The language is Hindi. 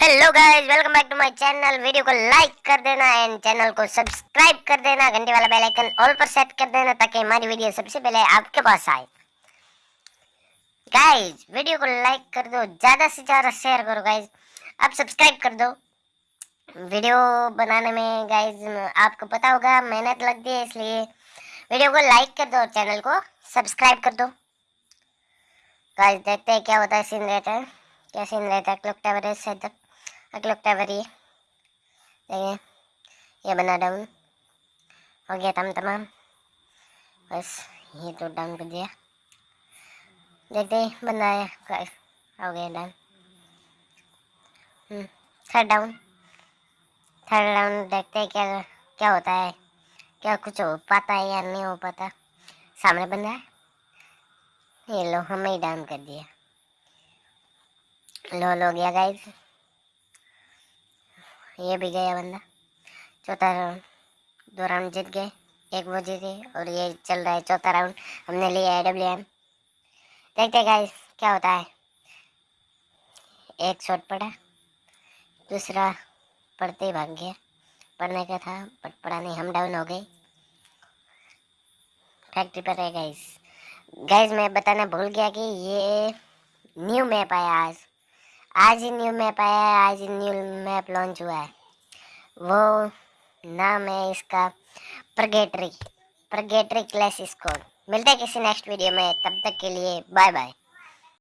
Hello guys welcome back to my channel video को लाइक कर देना एंड चैनल को सब्सक्राइब कर देना. घंटे वाला बेल आइकन ऑल पर सेट कर देना ताकि हमारी वीडियो सबसे पहले आपके पास आए। गाइस वीडियो को लाइक कर दो, ज़्यादा से ज़्यादा शेयर करो गाइस आप सब्सक्राइब कर दो। वीडियो बनाने में गाइस आपको पता होगा, मेहनत लगती है इसलिए वीडियो को लाइक कर दो और चैनल को सब्सक्राइब कर दो। गाइस देखते हैं क्या होता है सीन रहता है क्या सीन रहता है क्लॉक टावर क्लॉक टावर ये देखिए, ये बना डाउन। हो गया तम तमाम। बस, ये तो डाउन कर दिया। देखते हैं बनाया हो गया down. Third down third down देखते हैं क्या क्या होता है। क्या कुछ हो पाता है या नहीं हो पाता। सामने बंदा है। ये लो, हमें ही डाउन कर दिया। लो लो गया गाइस ये भी गया बंदा। चौथा राउंड दो राउंड जीत गए, एक वो जीते और ये चल रहा है चौथा राउंड हमने लिया है डब्ल्यू एम देखते गाइस क्या होता है। एक शॉट पड़ा, दूसरा पढ़ते ही भाग गया। पढ़ने का था बट पढ़ा नहीं, हम डाउन हो गए। फैक्ट्री पर है गाइस गाइस मैं बताना भूल गया कि ये न्यू मैप आया आज। आज ही न्यू मैप आया है, आज ही न्यू मैप लॉन्च हुआ है। वो नाम है इसका प्रगेटरी प्रगेटरी क्लैश स्कोर मिलते हैं किसी नेक्स्ट वीडियो में, तब तक के लिए बाय बाय